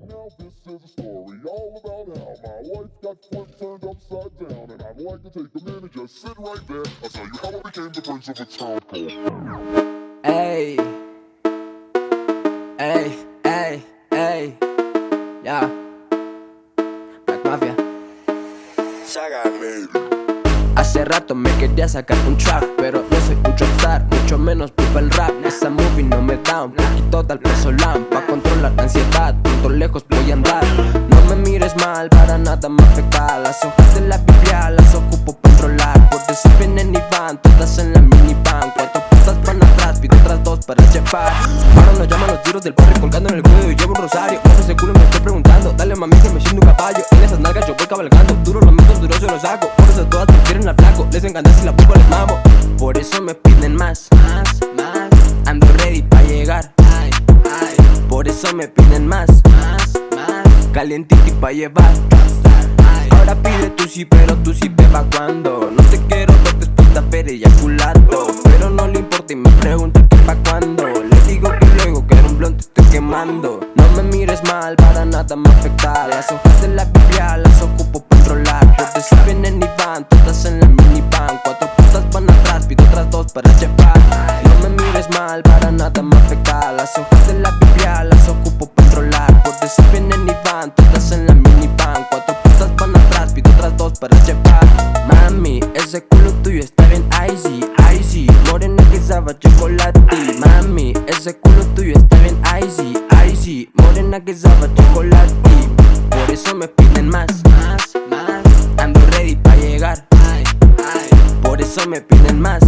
Now this is a story all about how my life got flipped, turned upside down And I'd like to take a minute, just sit right there. I'll tell you how I became the prince of a town called Ey, ey, ey, ey, ya, Black Mafia. Saga Hace rato me quería sacar un trap, pero no soy un rockstar, mucho menos vivo el rap. Esa movie no da un poquito de peso pa' controlar la ansiedad, punto lejos voy a andar. No me mires mal, para nada me afecta. Las hojas de la Biblia las ocupo para controlar, por si vienen y van, todas en la minivan. Cuatro putas van atrás, pido otras dos para llevar. Ahora nos llaman los tiros del barrio colgando en el cuello y llevo un rosario. Ojo ese culo me estoy preguntando, dale mami que me siento un caballo. En esas nalgas yo voy cabalgando, duro los meto, duro yo los hago. Por eso todas prefieren al flaco, les encanta si la pupa les mamo. Por eso me piden más, más, más. Ando ready pa' llegar, me piden más, más, más. Calientito y pa' llevar. Ahora pide tú sí, pero tú sí beba cuando. No te quiero ver de haber eyaculato Pero no le importa y me pregunta que pa' cuando Le digo que luego que era un blond te estoy quemando. No me mires mal, para nada me afecta. Las hojas de la Biblia las ocupo para controlar Porque si vienen y van, todas en la minivan. Cuatro putas van atrás, pido otras dos para llevar. No me mires mal, para nada me ese culo tuyo está bien icy, icy. Morena que sabe chocolate Mami, ese culo tuyo está bien icy, icy. Morena que sabe chocolate Por eso me piden más, más, más. Ando ready pa' llegar, ay, ay. Por eso me piden más,